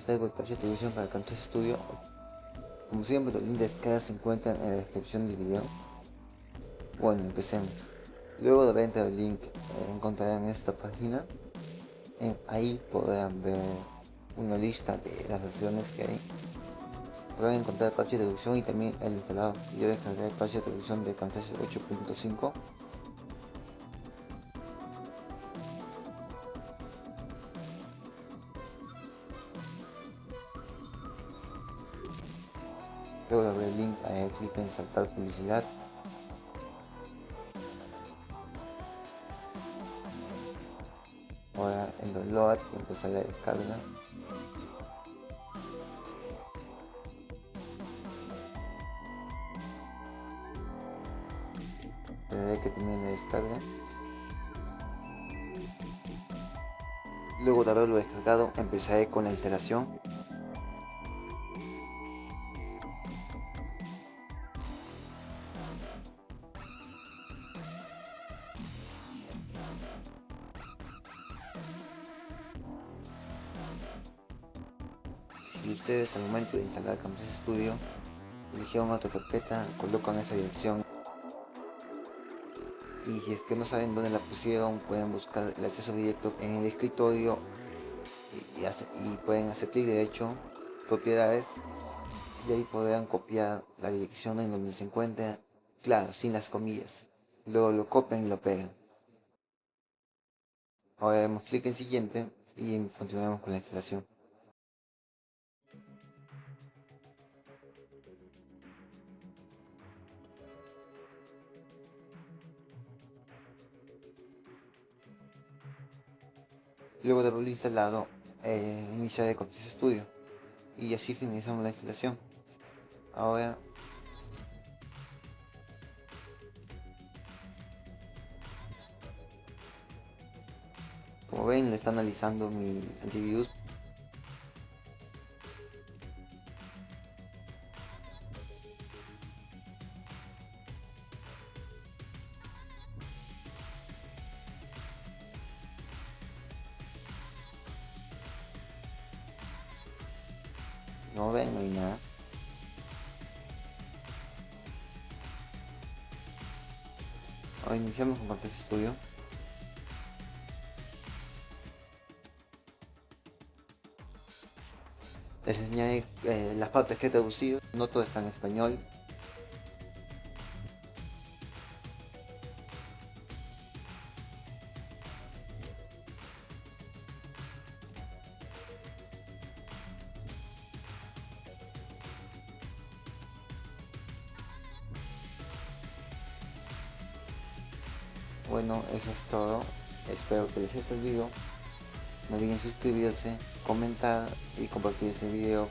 descargo el parche de televisión para Camtasia Studio. Como siempre los links de descarga se encuentran en la descripción del video. Bueno, empecemos. Luego de venta el link eh, encontrarán esta página. ahí podrán ver una lista de las versiones que hay. Podrán encontrar el parche de traducción y también el instalado. Yo descargué el parche de traducción de Camtasia 8.5 Luego de abrir el link, eh, clic en saltar publicidad. Ahora en download y empezar la descarga. Esperaré que termine la descarga. Luego de haberlo descargado, empezaré con la instalación. Si ustedes al momento de instalar Camtasia Studio eligieron otra carpeta, colocan esa dirección. Y si es que no saben dónde la pusieron pueden buscar el acceso directo en el escritorio y, pueden hacer clic derecho propiedades y ahí podrán copiar la dirección en donde se encuentra claro sin las comillas. Luego lo copian y lo pegan ahora damos clic en siguiente y continuamos con la instalación Luego de haberlo instalado, eh, iniciaré Camtasia Studio y así finalizamos la instalación. Ahora como ven le está analizando mi antivirus No ven, no hay nada. Ahora iniciamos con Camtasia Studio. Les enseñaré eh, las partes que he traducido, no todo está en español, Bueno, eso es todo. Espero que les haya servido. No olviden suscribirse, comentar y compartir este video.